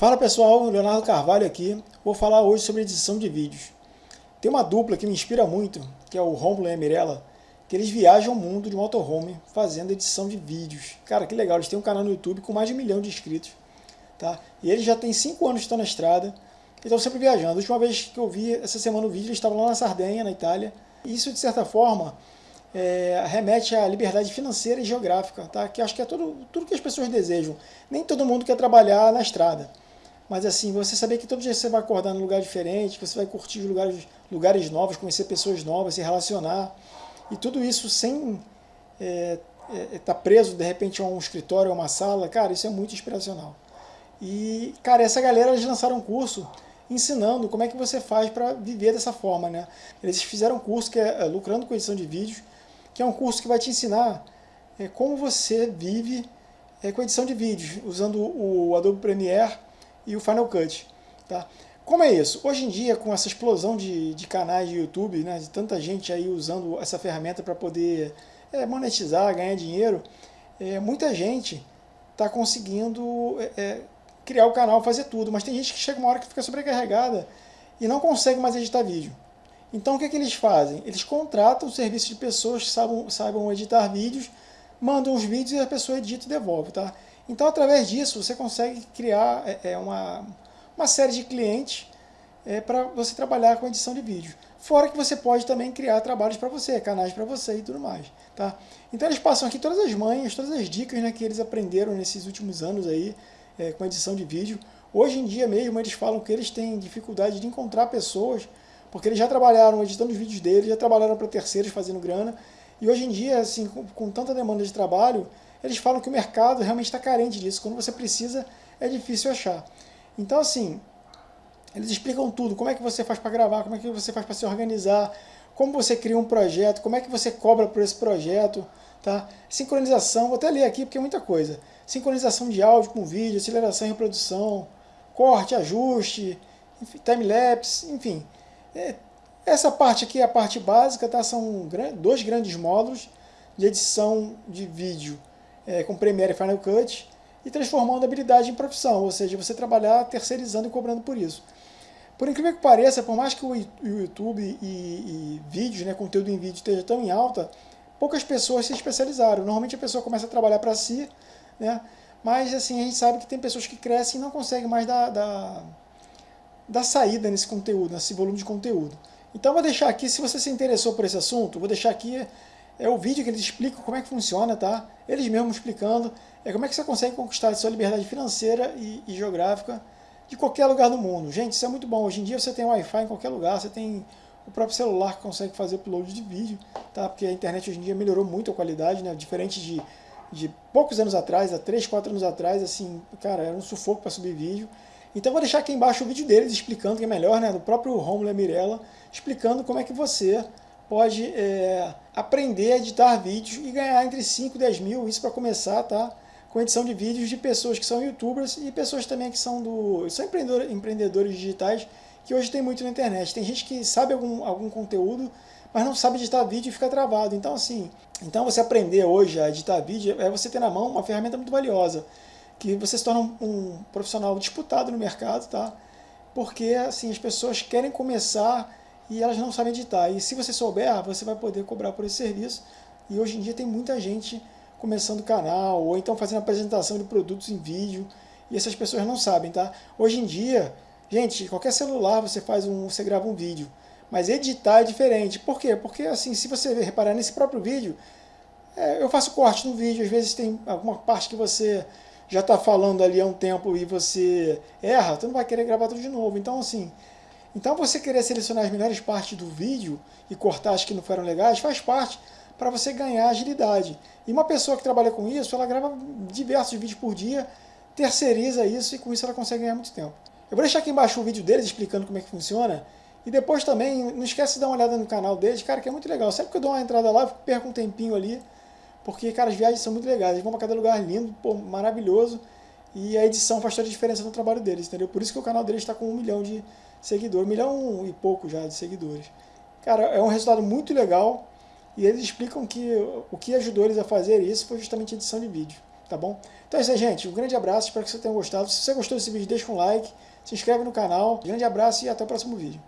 Fala pessoal, Leonardo Carvalho aqui. Vou falar hoje sobre edição de vídeos. Tem uma dupla que me inspira muito, que é o Romulo e a Mirella, que eles viajam o mundo de motorhome fazendo edição de vídeos. Cara, que legal, eles têm um canal no YouTube com mais de um milhão de inscritos. Tá? E eles já têm cinco anos que estão na estrada e estão sempre viajando. A última vez que eu vi essa semana o vídeo, eles estavam lá na Sardenha, na Itália. Isso, de certa forma, é, remete à liberdade financeira e geográfica, tá? que acho que é tudo, tudo que as pessoas desejam. Nem todo mundo quer trabalhar na estrada. Mas assim, você saber que todo dia você vai acordar num lugar diferente, que você vai curtir lugares, lugares novos, conhecer pessoas novas, se relacionar. E tudo isso sem estar é, é, tá preso, de repente, a um escritório, a uma sala. Cara, isso é muito inspiracional. E, cara, essa galera, eles lançaram um curso ensinando como é que você faz para viver dessa forma, né? Eles fizeram um curso que é, é Lucrando com Edição de Vídeos, que é um curso que vai te ensinar é, como você vive é, com edição de vídeos, usando o Adobe Premiere e o Final Cut. Tá? Como é isso? Hoje em dia, com essa explosão de, de canais de YouTube, né, de tanta gente aí usando essa ferramenta para poder é, monetizar, ganhar dinheiro, é, muita gente está conseguindo é, é, criar o canal, fazer tudo, mas tem gente que chega uma hora que fica sobrecarregada e não consegue mais editar vídeo. Então o que, é que eles fazem? Eles contratam um serviço de pessoas que saibam, saibam editar vídeos, mandam os vídeos e a pessoa edita e devolve. Tá? Então através disso você consegue criar é, é uma, uma série de clientes é, para você trabalhar com edição de vídeo. Fora que você pode também criar trabalhos para você, canais para você e tudo mais. Tá? Então eles passam aqui todas as manhas, todas as dicas né, que eles aprenderam nesses últimos anos aí é, com edição de vídeo. Hoje em dia mesmo eles falam que eles têm dificuldade de encontrar pessoas porque eles já trabalharam editando os vídeos deles, já trabalharam para terceiros fazendo grana, e hoje em dia, assim, com, com, tanta demanda de trabalho, eles falam que o mercado realmente está carente disso, quando você precisa é difícil achar. Então, assim, eles explicam tudo, como é que você faz para gravar, como é que você faz para se organizar, como você cria um projeto, como é que você cobra por esse projeto, tá? Sincronização, vou até ler aqui porque é muita coisa. Sincronização de áudio com vídeo, aceleração e reprodução, corte, ajuste, time-lapse, enfim. É, essa parte aqui é a parte básica, tá? são dois grandes módulos de edição de vídeo é, com Premiere e Final Cut e transformando a habilidade em profissão, ou seja, você trabalhar terceirizando e cobrando por isso. Por incrível que pareça, por mais que o YouTube e, e vídeos, né, conteúdo em vídeo esteja tão em alta, poucas pessoas se especializaram. Normalmente a pessoa começa a trabalhar para si, né, mas assim, a gente sabe que tem pessoas que crescem e não conseguem mais dar, dar da saída nesse conteúdo, nesse volume de conteúdo. Então vou deixar aqui, se você se interessou por esse assunto, vou deixar aqui é o vídeo que eles explicam como é que funciona, tá? Eles mesmos explicando é como é que você consegue conquistar a sua liberdade financeira e, e geográfica de qualquer lugar do mundo. Gente, isso é muito bom. Hoje em dia você tem Wi-Fi em qualquer lugar, você tem o próprio celular que consegue fazer upload de vídeo, tá? Porque a internet hoje em dia melhorou muito a qualidade, né? Diferente de, de poucos anos atrás, há 3, 4 anos atrás, assim, cara, era um sufoco para subir vídeo. Então vou deixar aqui embaixo o vídeo deles explicando, que é melhor, né, do próprio Romulo e Mirella, explicando como é que você pode é, aprender a editar vídeos e ganhar entre 5 e 10 mil, isso para começar, tá? Com edição de vídeos de pessoas que são youtubers e pessoas também que são, do, são empreendedores, empreendedores digitais, que hoje tem muito na internet. Tem gente que sabe algum, algum conteúdo, mas não sabe editar vídeo e fica travado. Então assim, então você aprender hoje a editar vídeo é você ter na mão uma ferramenta muito valiosa que você se torna um, um, profissional disputado no mercado, tá? Porque assim, as pessoas querem começar e elas não sabem editar. E se você souber, você vai poder cobrar por esse serviço. E hoje em dia tem muita gente começando canal, ou então fazendo apresentação de produtos em vídeo, e essas pessoas não sabem, tá? Hoje em dia, gente, qualquer celular você faz um, você grava um vídeo, mas editar é diferente. Por quê? Porque assim, se você reparar nesse próprio vídeo, é, eu faço corte no vídeo, às vezes tem alguma parte que você já está falando ali há um tempo e você erra, tu não vai querer gravar tudo de novo. Então, assim, então você querer selecionar as melhores partes do vídeo e cortar as que não foram legais, faz parte para você ganhar agilidade. E uma pessoa que trabalha com isso, ela grava diversos vídeos por dia, terceiriza isso e com isso ela consegue ganhar muito tempo. Eu vou deixar aqui embaixo o vídeo deles explicando como é que funciona. E depois também, não esquece de dar uma olhada no canal deles, cara, que é muito legal. Sempre que eu dou uma entrada lá, eu perco um tempinho ali porque, cara, as viagens são muito legais, eles vão para cada lugar lindo, pô, maravilhoso, e a edição faz toda a diferença no trabalho deles, entendeu? Por isso que o canal deles está com um milhão de seguidores, um milhão e pouco já de seguidores. Cara, é um resultado muito legal, e eles explicam que o que ajudou eles a fazer isso foi justamente a edição de vídeo. tá bom? Então é isso aí, gente. Um grande abraço, espero que você tenha gostado. Se você gostou desse vídeo, deixa um like, se inscreve no canal. Grande abraço e até o próximo vídeo.